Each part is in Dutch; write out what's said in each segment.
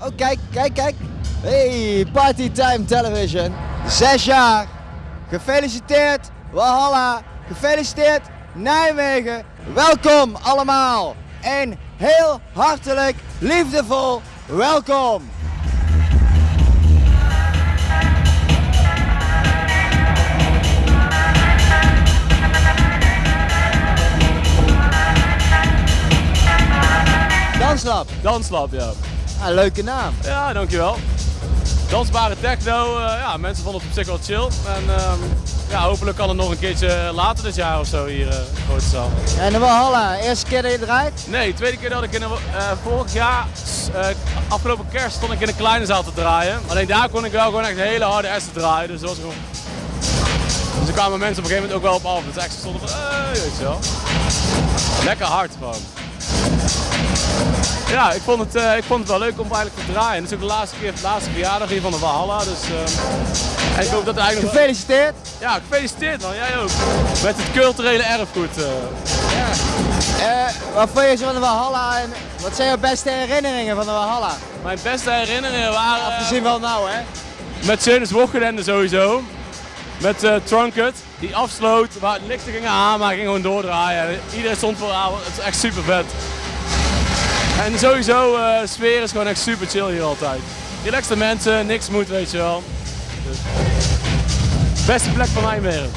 Oh, kijk, kijk, kijk. Hey, Party Time Television. Zes jaar. Gefeliciteerd, Walhalla. Gefeliciteerd, Nijmegen. Welkom allemaal. En heel hartelijk, liefdevol welkom. Danslab. Danslab, ja. Ah, leuke naam. Ja, dankjewel. Dansbare techno, eh, ja, mensen vonden het op zich wel chill. En ehm, ja, hopelijk kan het nog een keertje later dit jaar of zo hier uh, grote zaal. En de Walhalla, eerste keer dat je draait? Nee, tweede keer dat ik in een, uh, vorig jaar, afgelopen kerst, stond ik in een kleine zaal te draaien. Alleen daar kon ik wel gewoon echt hele harde essen draaien, dus dat was gewoon... Dus er kwamen mensen op een gegeven moment ook wel op af. Dus echt stonden van, eh, weet je wel. Lekker hard gewoon. Ja, ik vond, het, uh, ik vond het wel leuk om eigenlijk te draaien. Het is ook de laatste keer, de laatste verjaardag hier van de Valhalla. Dus, uh, en ik hoop dat eigenlijk... Gefeliciteerd! Ja, gefeliciteerd man, jij ook. Met het culturele erfgoed. Uh. Ja. wat vond je van de Valhalla en wat zijn jouw beste herinneringen van de Valhalla? Mijn beste herinneringen waren... Afgezien wel nou hè? Met Zeunus Wochenende sowieso. Met Trunkert, die afsloot, waar het lichten gingen aan, maar ging gewoon doordraaien. Iedereen stond voor avond, het is echt super vet. En sowieso, uh, de sfeer is gewoon echt super chill hier altijd. Relaxte mensen, niks moet, weet je wel. Dus. Beste plek van Nijmegen.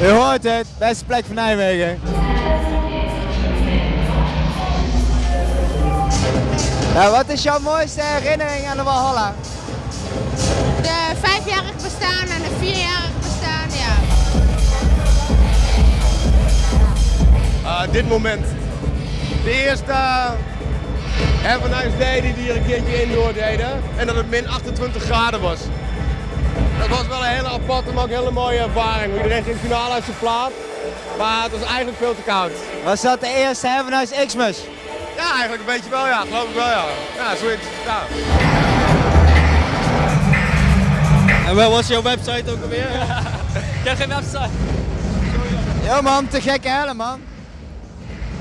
Je hoort het, beste plek van Nijmegen. Nou, wat is jouw mooiste herinnering aan de Walhalla? De vijfjarig bestaan en de vierjarig bestaan, ja. Uh, dit moment de eerste Have a Nice Day die hier een keertje indoor deden. En dat het min 28 graden was. Dat was wel een hele aparte, maar ook een hele mooie ervaring. Iedereen ging finaal uit zijn plaat. Maar het was eigenlijk veel te koud. Was dat de eerste Have a Nice Xmas? Ja, eigenlijk een beetje wel ja. Geloof ik wel ja. Ja, zoiets. Ja. En wat was jouw website ook alweer? ik heb geen website. Ja man, te gekke hellen man.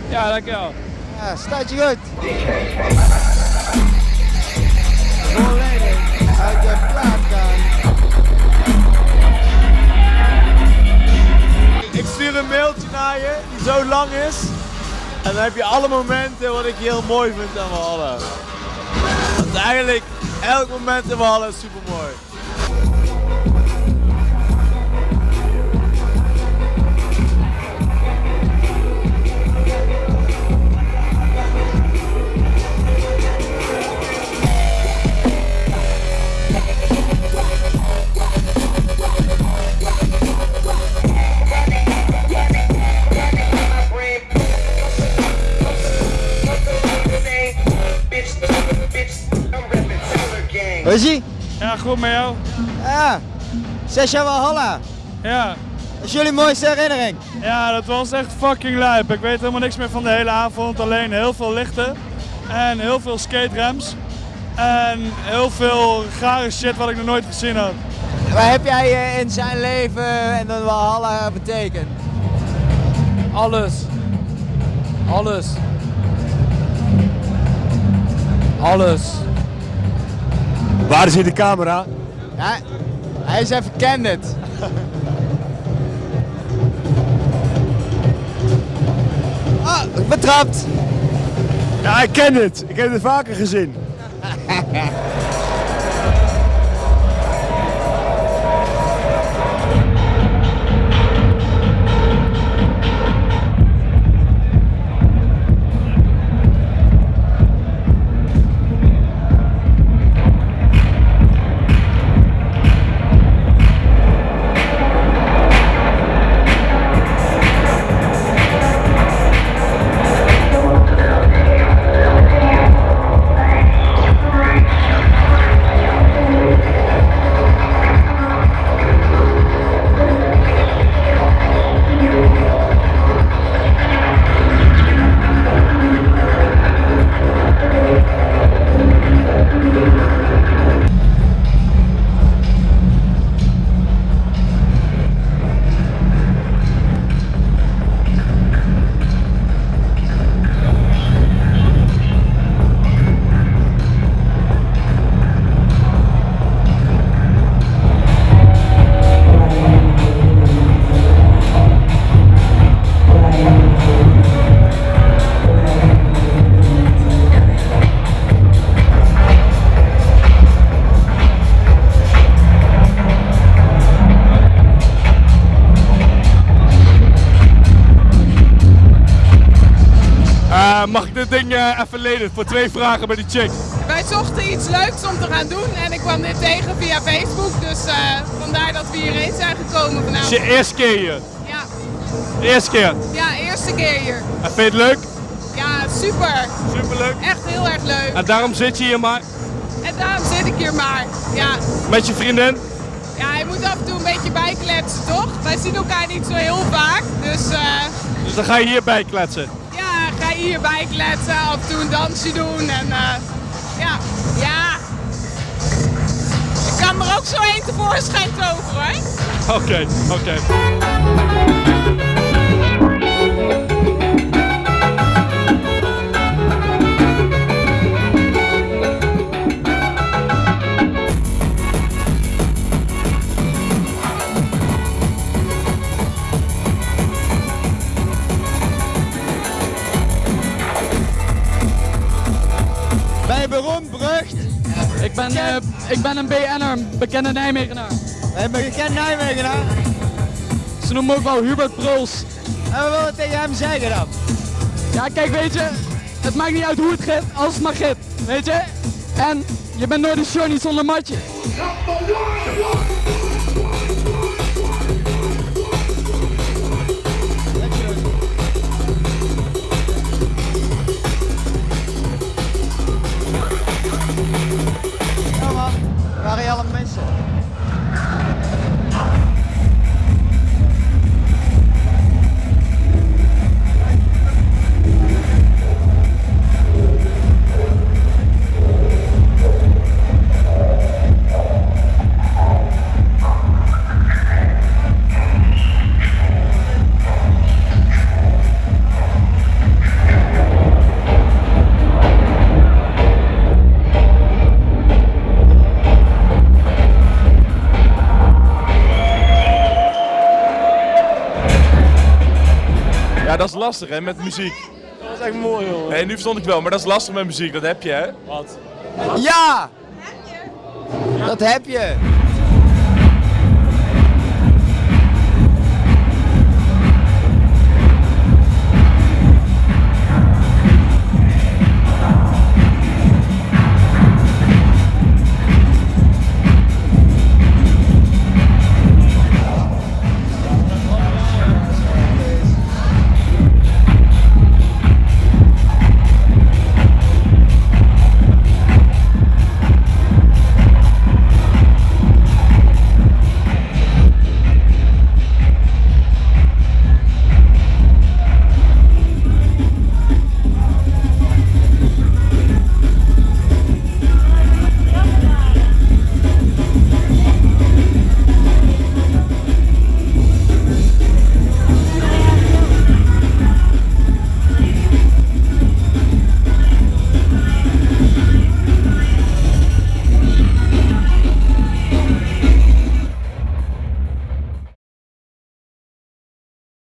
Ja, dankjewel. Ja, staat je goed. Uit. Ik stuur een mailtje naar je die zo lang is. En dan heb je alle momenten wat ik heel mooi vind aan Walhalla. Want eigenlijk elk moment in Walhalla is super mooi. Hoe is ie? Ja, goed met jou? Ja, zes jaar Walhalla. Ja. Dat is jullie mooiste herinnering? Ja, dat was echt fucking lijp. Ik weet helemaal niks meer van de hele avond. Alleen heel veel lichten en heel veel skate ramps. En heel veel gare shit wat ik nog nooit gezien had. Wat heb jij eh, in zijn leven en dan Walhalla betekend? Alles. Alles. Alles. Waar is hier de camera? Ja, hij is even candid. Ah, betrapt. Ja, ik ken het. Ik heb het vaker gezien. even lenen voor twee vragen bij die chick? Wij zochten iets leuks om te gaan doen en ik kwam dit tegen via Facebook. Dus eh, vandaar dat we hierheen zijn gekomen Het is vanavond. je eerste keer hier. Ja, De eerste keer. ja, eerste keer hier. En vind je het leuk? Ja, super. Superleuk. Echt heel erg leuk. En daarom zit je hier maar En daarom zit ik hier maar. Ja, met je vriendin. ja je moet af en toe een beetje bijkletsen, toch? Wij zien elkaar niet zo heel vaak. Dus eh, Dus dan ga je hierbij kletsen. af en toe doen. En eh, ja, ja. Ik kan er ook zo één tevoorschijn toveren hoor. Oké, oké. Ben, eh, ik ben een BN'er, bekende Nijmegenaar. Een bekend Nijmegenaar? Ze noemen me ook wel Hubert Prols. En we willen tegen hem zeggen dan. Ja, kijk, weet je, het maakt niet uit hoe het gaat, als het maar gaat, weet je? En je bent nooit een show niet zonder matje. Dat is lastig hè, met muziek. Dat was echt mooi, joh. Nee, nu verstond ik wel, maar dat is lastig met muziek, dat heb je hè. Wat? Ja! Dat heb je.